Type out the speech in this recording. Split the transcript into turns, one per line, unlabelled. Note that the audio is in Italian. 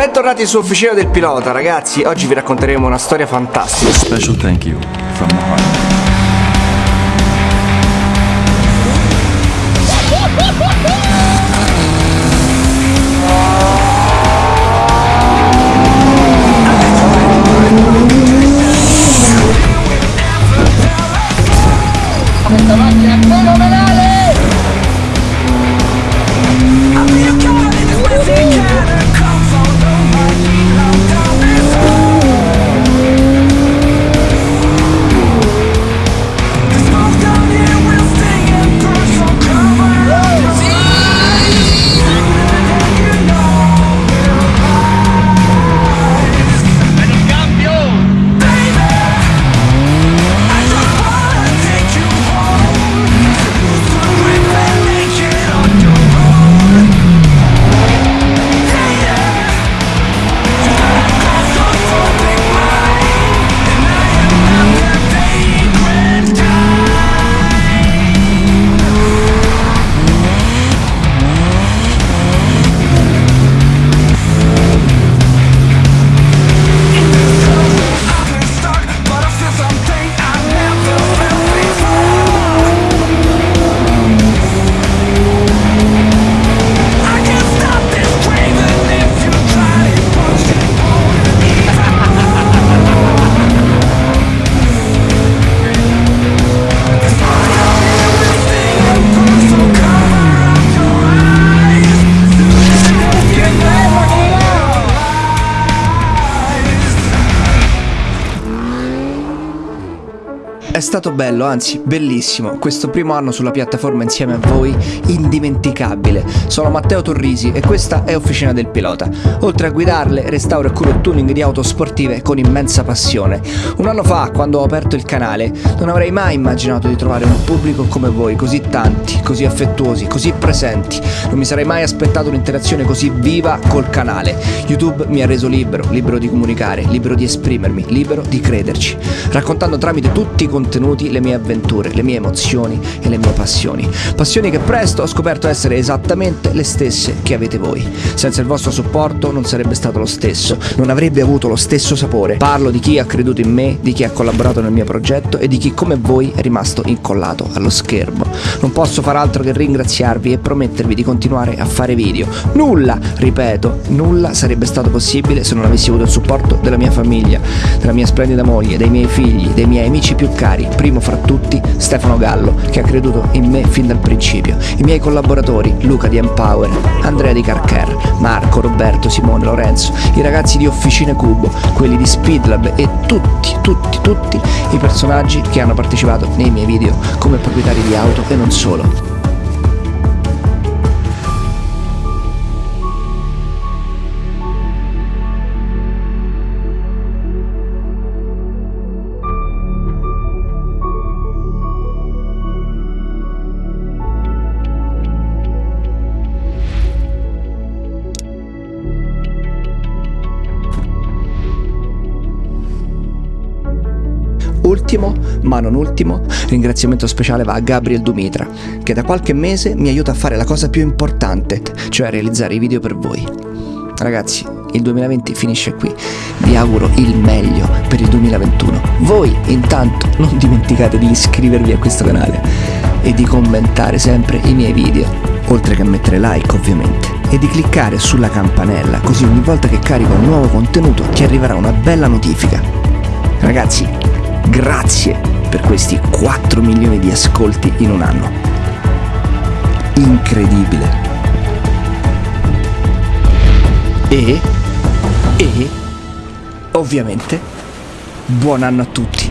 Bentornati su Officina del Pilota, ragazzi. Oggi vi racconteremo una storia fantastica.
Special thank you from the heart.
È
stato bello, anzi bellissimo, questo primo anno sulla piattaforma insieme a voi, indimenticabile. Sono Matteo Torrisi e questa è Officina del Pilota. Oltre a guidarle, restauro e curo tuning di auto sportive con immensa passione. Un anno fa, quando ho aperto il canale, non avrei mai immaginato di trovare un pubblico come voi, così tanti, così affettuosi, così presenti. Non mi sarei mai aspettato un'interazione così viva col canale. YouTube mi ha reso libero, libero di comunicare, libero di esprimermi, libero di crederci, raccontando tramite tutti i contenuti le mie avventure, le mie emozioni e le mie passioni. Passioni che presto ho scoperto essere esattamente le stesse che avete voi. Senza il vostro supporto non sarebbe stato lo stesso, non avrebbe avuto lo stesso sapore. Parlo di chi ha creduto in me, di chi ha collaborato nel mio progetto e di chi come voi è rimasto incollato allo schermo. Non posso far altro che ringraziarvi e promettervi di continuare a fare video. Nulla, ripeto, nulla sarebbe stato possibile se non avessi avuto il supporto della mia famiglia, della mia splendida moglie, dei miei figli, dei miei amici più cari cari, primo fra tutti Stefano Gallo, che ha creduto in me fin dal principio, i miei collaboratori Luca di Empower, Andrea di Carcare, Marco, Roberto, Simone, Lorenzo, i ragazzi di Officine Cubo, quelli di Speedlab e tutti, tutti, tutti i personaggi che hanno partecipato nei miei video come proprietari di auto e non solo. Ultimo, ma non ultimo, ringraziamento speciale va a Gabriel Dumitra, che da qualche mese mi aiuta a fare la cosa più importante, cioè a realizzare i video per voi. Ragazzi, il 2020 finisce qui, vi auguro il meglio per il 2021. Voi intanto non dimenticate di iscrivervi a questo canale e di commentare sempre i miei video, oltre che mettere like ovviamente, e di cliccare sulla campanella, così ogni volta che carico un nuovo contenuto ti arriverà una bella notifica. Ragazzi, Grazie per questi 4 milioni di ascolti in un anno. Incredibile. E, e, ovviamente, buon anno a tutti.